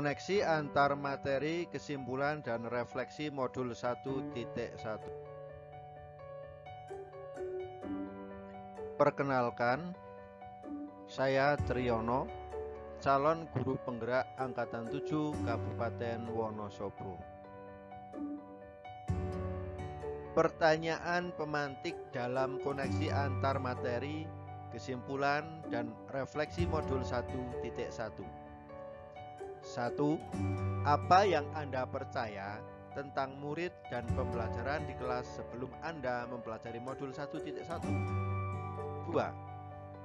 Koneksi antar materi, kesimpulan, dan refleksi modul 1.1 Perkenalkan, saya Triyono, calon guru penggerak Angkatan 7 Kabupaten Wonosobo. Pertanyaan pemantik dalam koneksi antar materi, kesimpulan, dan refleksi modul 1.1 1. Apa yang Anda percaya tentang murid dan pembelajaran di kelas sebelum Anda mempelajari modul 1.1? 2.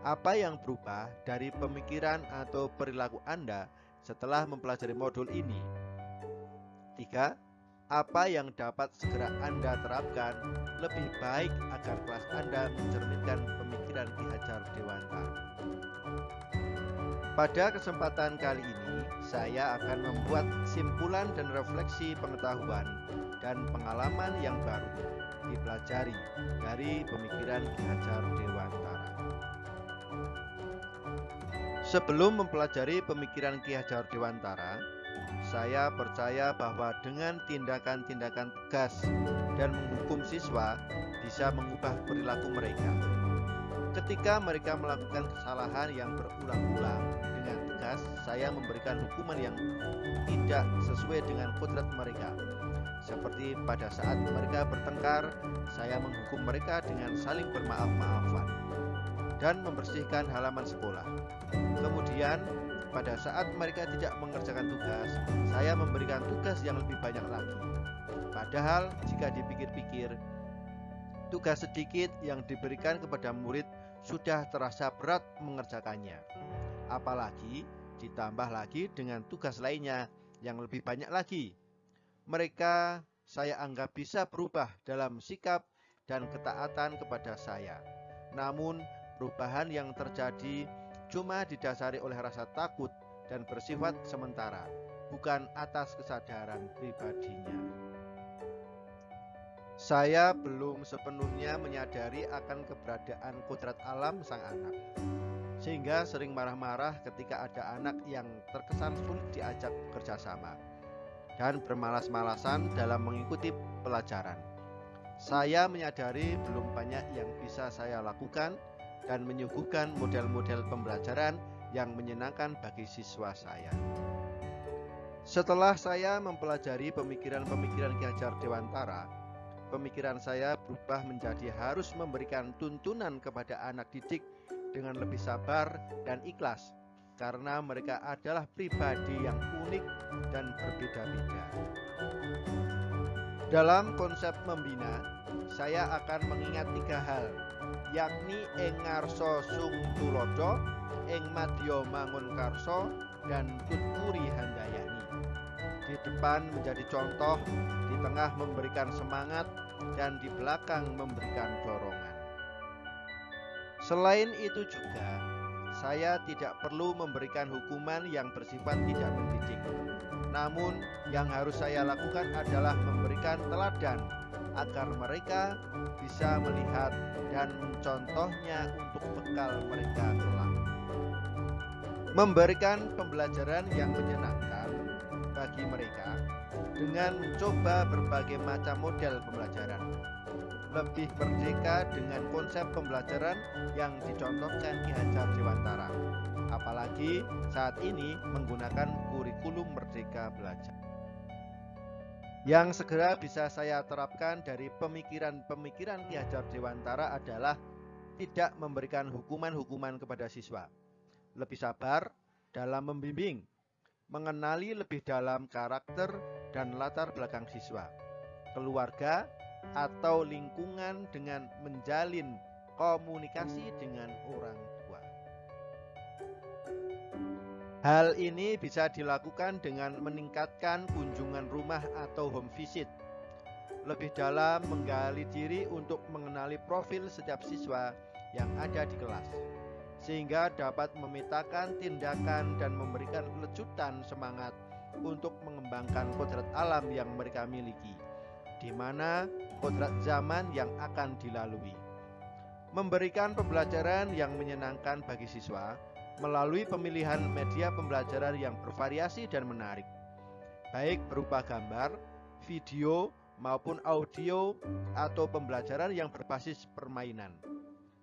Apa yang berubah dari pemikiran atau perilaku Anda setelah mempelajari modul ini? 3. Apa yang dapat segera Anda terapkan lebih baik agar kelas Anda mencerminkan pemikiran Ki Hajar Dewanta? Pada kesempatan kali ini, saya akan membuat simpulan dan refleksi pengetahuan dan pengalaman yang baru dipelajari dari pemikiran Ki Hajar Dewantara. Sebelum mempelajari pemikiran Ki Hajar Dewantara, saya percaya bahwa dengan tindakan-tindakan tegas dan menghukum siswa bisa mengubah perilaku mereka Ketika mereka melakukan kesalahan yang berulang-ulang dengan tegas, saya memberikan hukuman yang tidak sesuai dengan kodrat mereka. Seperti pada saat mereka bertengkar, saya menghukum mereka dengan saling bermaaf-maafan dan membersihkan halaman sekolah. Kemudian, pada saat mereka tidak mengerjakan tugas, saya memberikan tugas yang lebih banyak lagi. Padahal, jika dipikir-pikir, tugas sedikit yang diberikan kepada murid sudah terasa berat mengerjakannya. Apalagi ditambah lagi dengan tugas lainnya yang lebih banyak lagi. Mereka saya anggap bisa berubah dalam sikap dan ketaatan kepada saya. Namun, perubahan yang terjadi cuma didasari oleh rasa takut dan bersifat sementara, bukan atas kesadaran pribadinya. Saya belum sepenuhnya menyadari akan keberadaan kodrat alam sang anak. Sehingga sering marah-marah ketika ada anak yang terkesan sulit diajak kerjasama Dan bermalas-malasan dalam mengikuti pelajaran. Saya menyadari belum banyak yang bisa saya lakukan Dan menyuguhkan model-model pembelajaran yang menyenangkan bagi siswa saya. Setelah saya mempelajari pemikiran-pemikiran Ki Hajar Dewantara, pemikiran saya berubah menjadi harus memberikan tuntunan kepada anak didik dengan lebih sabar dan ikhlas karena mereka adalah pribadi yang unik dan berbeda-beda. Dalam konsep membina, saya akan mengingat tiga hal, yakni ing ngarso sung tulodo, ing mangun karso, dan tuturi handayani. Di depan menjadi contoh, tengah memberikan semangat, dan di belakang memberikan dorongan. Selain itu juga, saya tidak perlu memberikan hukuman yang bersifat tidak mendidik. Namun, yang harus saya lakukan adalah memberikan teladan agar mereka bisa melihat dan mencontohnya untuk bekal mereka kelak. Memberikan pembelajaran yang menyenangkan bagi mereka dengan mencoba berbagai macam model pembelajaran. Lebih merdeka dengan konsep pembelajaran yang dicontohkan Ki Hajar Dewantara. Apalagi saat ini menggunakan kurikulum Merdeka Belajar. Yang segera bisa saya terapkan dari pemikiran-pemikiran Ki Hajar Dewantara adalah tidak memberikan hukuman-hukuman kepada siswa. Lebih sabar dalam membimbing, mengenali lebih dalam karakter dan latar belakang siswa, keluarga, atau lingkungan dengan menjalin komunikasi dengan orang tua. Hal ini bisa dilakukan dengan meningkatkan kunjungan rumah atau home visit, lebih dalam menggali diri untuk mengenali profil setiap siswa yang ada di kelas sehingga dapat memetakan tindakan dan memberikan lecutan semangat untuk mengembangkan kodrat alam yang mereka miliki, di mana kodrat zaman yang akan dilalui. Memberikan pembelajaran yang menyenangkan bagi siswa melalui pemilihan media pembelajaran yang bervariasi dan menarik, baik berupa gambar, video, maupun audio atau pembelajaran yang berbasis permainan.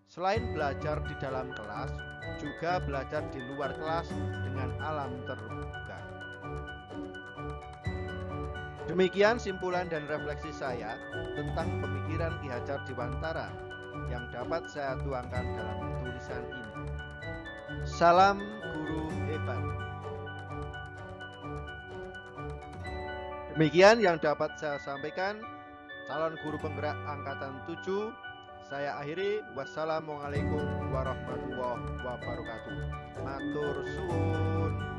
Selain belajar di dalam kelas, juga belajar di luar kelas dengan alam terbuka. Demikian simpulan dan refleksi saya tentang pemikiran Ki Hajar Dewantara yang dapat saya tuangkan dalam tulisan ini. Salam guru hebat. Demikian yang dapat saya sampaikan. Calon guru penggerak angkatan 7 saya akhiri. Wassalamualaikum warahmatullahi wabarakatuh. Matur suwun.